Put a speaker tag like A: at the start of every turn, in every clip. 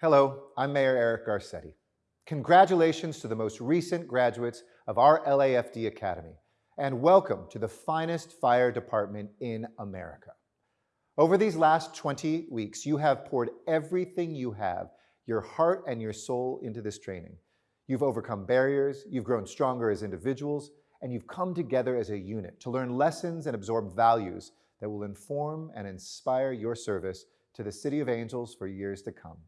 A: Hello, I'm Mayor Eric Garcetti. Congratulations to the most recent graduates of our LAFD Academy, and welcome to the finest fire department in America. Over these last 20 weeks, you have poured everything you have, your heart and your soul into this training. You've overcome barriers, you've grown stronger as individuals, and you've come together as a unit to learn lessons and absorb values that will inform and inspire your service to the City of Angels for years to come.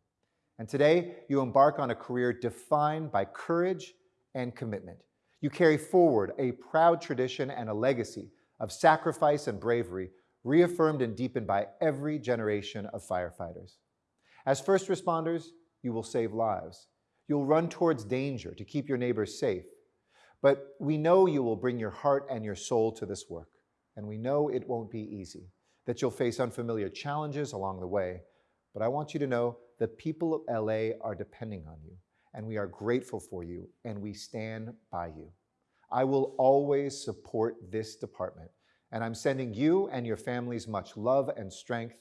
A: And today, you embark on a career defined by courage and commitment. You carry forward a proud tradition and a legacy of sacrifice and bravery reaffirmed and deepened by every generation of firefighters. As first responders, you will save lives. You'll run towards danger to keep your neighbors safe. But we know you will bring your heart and your soul to this work and we know it won't be easy, that you'll face unfamiliar challenges along the way. But I want you to know that people of LA are depending on you, and we are grateful for you, and we stand by you. I will always support this department, and I'm sending you and your families much love and strength.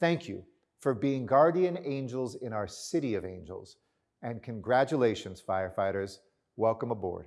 A: Thank you for being guardian angels in our city of angels, and congratulations, firefighters. Welcome aboard.